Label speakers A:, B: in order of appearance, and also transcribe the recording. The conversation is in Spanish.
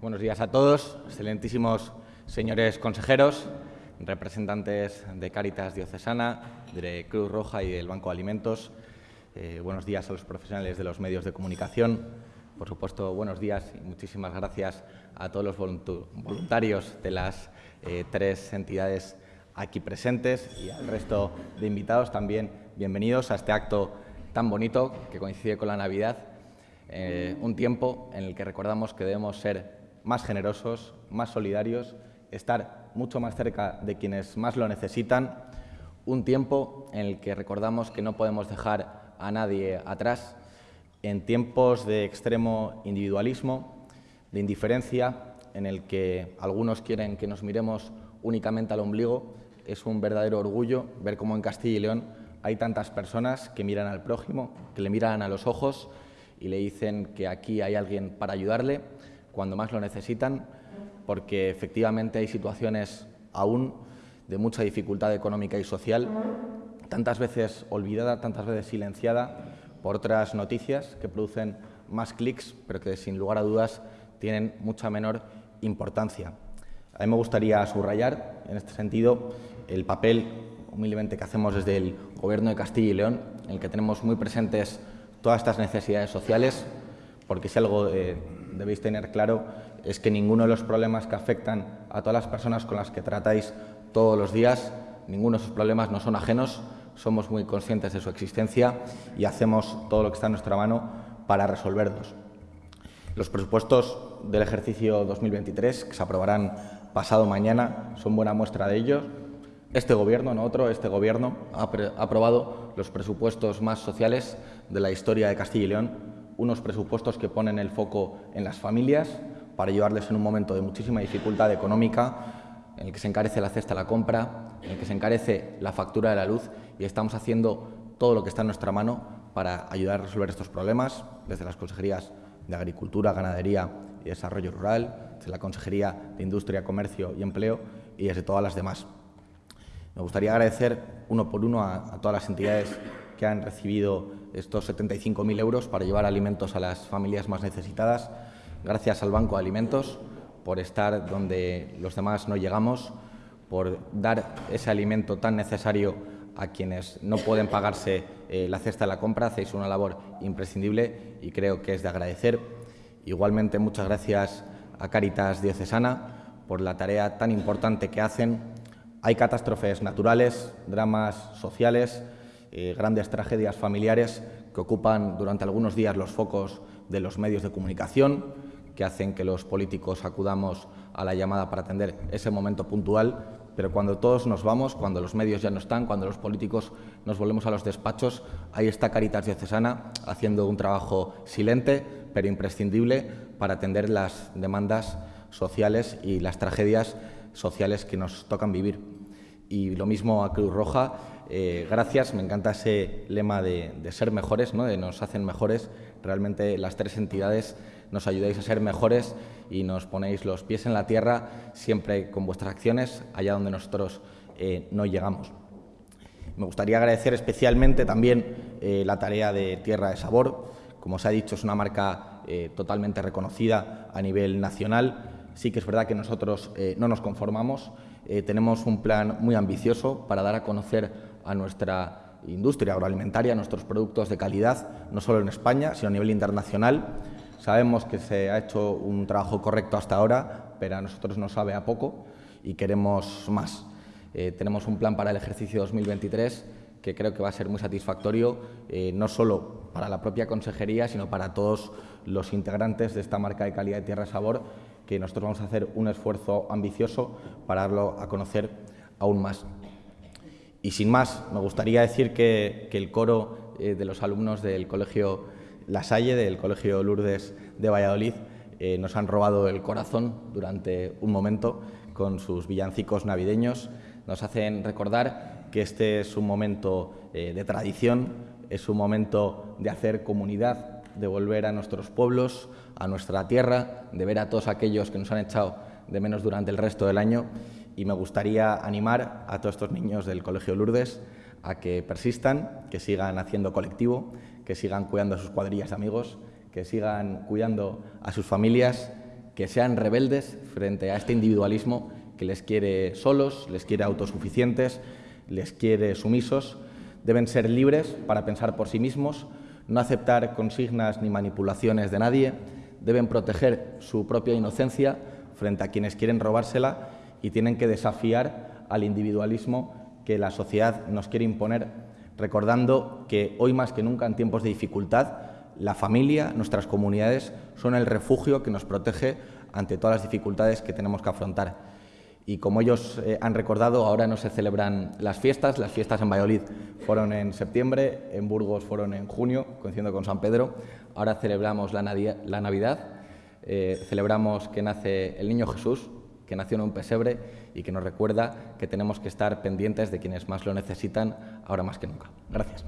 A: Buenos días a todos, excelentísimos señores consejeros, representantes de Cáritas Diocesana, de Cruz Roja y del Banco de Alimentos. Eh, buenos días a los profesionales de los medios de comunicación. Por supuesto, buenos días y muchísimas gracias a todos los voluntarios de las eh, tres entidades aquí presentes y al resto de invitados también bienvenidos a este acto tan bonito que coincide con la Navidad, eh, un tiempo en el que recordamos que debemos ser más generosos, más solidarios, estar mucho más cerca de quienes más lo necesitan, un tiempo en el que recordamos que no podemos dejar a nadie atrás, en tiempos de extremo individualismo, de indiferencia, en el que algunos quieren que nos miremos únicamente al ombligo, es un verdadero orgullo ver cómo en Castilla y León hay tantas personas que miran al prójimo, que le miran a los ojos y le dicen que aquí hay alguien para ayudarle cuando más lo necesitan, porque efectivamente hay situaciones aún de mucha dificultad económica y social, tantas veces olvidada, tantas veces silenciada por otras noticias que producen más clics, pero que sin lugar a dudas tienen mucha menor importancia. A mí me gustaría subrayar, en este sentido, el papel humildemente que hacemos desde el Gobierno de Castilla y León, en el que tenemos muy presentes todas estas necesidades sociales, porque si algo eh, debéis tener claro es que ninguno de los problemas que afectan a todas las personas con las que tratáis todos los días, ninguno de esos problemas no son ajenos, somos muy conscientes de su existencia y hacemos todo lo que está en nuestra mano para resolverlos. Los presupuestos del ejercicio 2023, que se aprobarán pasado mañana, son buena muestra de ello este Gobierno, no otro, este Gobierno ha, aprobado los presupuestos más sociales de la historia de Castilla y León, unos presupuestos que ponen el foco en las familias para ayudarles en un momento de muchísima dificultad económica, en el que se encarece la cesta de la compra, en el que se encarece la factura de la luz y estamos haciendo todo lo que está en nuestra mano para ayudar a resolver estos problemas desde las consejerías de Agricultura, Ganadería y Desarrollo Rural, desde la Consejería de Industria, Comercio y Empleo y desde todas las demás. Me gustaría agradecer uno por uno a, todas las entidades que han recibido estos 75.000 euros para llevar alimentos a las familias más necesitadas. Gracias al Banco de Alimentos por estar donde los demás no llegamos, por dar ese alimento tan necesario a quienes no pueden pagarse eh, la cesta de la compra. Hacéis una labor imprescindible y creo que es de agradecer. Igualmente, muchas gracias a Caritas Diocesana por la tarea tan importante que hacen hay catástrofes naturales, dramas sociales, eh, grandes tragedias familiares que ocupan durante algunos días los focos de los medios de comunicación, que hacen que los políticos acudamos a la llamada para atender ese momento puntual, pero cuando todos nos vamos, cuando los medios ya no están, cuando los políticos nos volvemos a los despachos, ahí está Caritas Diocesana haciendo un trabajo silente, pero imprescindible para atender las demandas sociales y las tragedias sociales que nos tocan vivir. Y lo mismo a Cruz Roja, eh, gracias, me encanta ese lema de, ser mejores, ¿no? de nos hacen mejores. Realmente las tres entidades nos ayudáis a ser mejores y nos ponéis los pies en la tierra siempre con vuestras acciones allá donde nosotros eh, no llegamos. Me gustaría agradecer especialmente también eh, la tarea de Tierra de Sabor. Como os ha dicho, es una marca totalmente reconocida a nivel nacional Sí que es verdad que nosotros eh, no nos conformamos, eh, tenemos un plan muy ambicioso para dar a conocer a nuestra industria agroalimentaria, nuestros productos de calidad, no solo en España, sino a nivel internacional. Sabemos que se ha hecho un trabajo correcto hasta ahora, pero a nosotros nos sabe a poco y queremos más. Eh, tenemos un plan para el ejercicio 2023 que creo que va a ser muy satisfactorio, no solo para la propia consejería, sino para todos los integrantes de esta marca de calidad de Tierra Sabor, que nosotros vamos a hacer un esfuerzo ambicioso para darlo a conocer aún más. Y sin más, me gustaría decir que, el coro eh, de los alumnos del Colegio La Salle, del Colegio Lourdes de Valladolid, eh, nos han robado el corazón durante un momento con sus villancicos navideños. Nos hacen recordar que este es un momento eh, de tradición, es un momento de hacer comunidad de volver a nuestros pueblos, a nuestra tierra, de ver a todos aquellos que nos han echado de menos durante el resto del año y me gustaría animar a todos estos niños del Colegio Lourdes a que persistan, que sigan haciendo colectivo, que sigan cuidando a sus cuadrillas de amigos, que sigan cuidando a sus familias, que sean rebeldes frente a este individualismo que les quiere solos, les quiere autosuficientes, les quiere sumisos. Deben ser libres para pensar por sí mismos, no aceptar consignas ni manipulaciones de nadie, deben proteger su propia inocencia frente a quienes quieren robársela y tienen que desafiar al individualismo que la sociedad nos quiere imponer, recordando que hoy más que nunca en tiempos de dificultad, la familia, nuestras comunidades, son el refugio que nos protege ante todas las dificultades que tenemos que afrontar. Y como ellos eh, han recordado, ahora no se celebran las fiestas. Las fiestas en Valladolid fueron en septiembre, en Burgos fueron en junio, coincidiendo con San Pedro. Ahora celebramos la, Navidad, eh, celebramos que nace el niño Jesús, que nació en un pesebre y que nos recuerda que tenemos que estar pendientes de quienes más lo necesitan ahora más que nunca. Gracias.